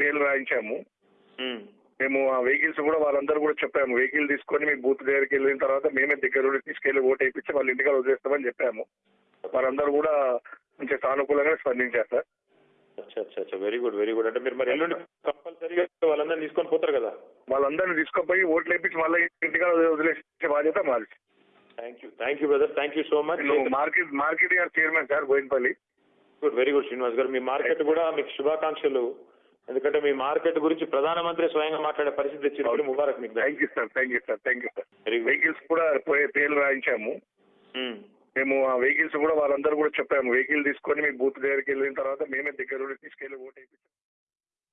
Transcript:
పేర్లు రాయించాము. మేము. ఆ వెహికల్స్ కూడా వాళ్ళందరూ కూడా చెప్పాము వెహికల్ తీసుకొని మీ బూత్ దగ్గరికి వెళ్ళిన తర్వాత మేమే దగ్గర తీసుకెళ్ళి ఓటు వేయించి వాళ్ళ ఇంటికాడ వదిలేస్తామని చెప్పాము. వారందరూ కూడా కొంచెం సానుకూలంగా స్పందించారు sir. Very good very good. అంటే మీరు మరి ఎల్లుండి కంపల్సరీగా వాళ్ళందరినీ తీసుకొని పోతారు కదా? వాళ్ళందరినీ తీసుకుపోయి ఓట్లు వేయించి మళ్ళీ ఇంటికాడ వదిలేసే బాధ్యత మాది. Thank you thank you brother thank you so much market market గారు chairman sir Boinapalli good very good Srinivas గారు. మీ మార్కెట్ కూడా మీకు శుభాకాంక్షలు. ఎందుకంటే మీ మార్కెట్ గురించి ప్రధానమంత్రి స్వయంగా మాట్లాడే పరిస్థితి తెచ్చినప్పుడు ముబారక్ మీకు thank you sir thank you sir thank you sir vehicles కూడా పోయే పేర్లు రాయించాము. మేము ఆ వెహికల్స్ కూడా వాళ్ళందరూ కూడా చెప్పాము. వెహికల్ తీసుకొని మీ బూత్ దగ్గరికి వెళ్ళిన తర్వాత మేమే దగ్గర తీసుకెళ్ళి ఓటు వేయించి.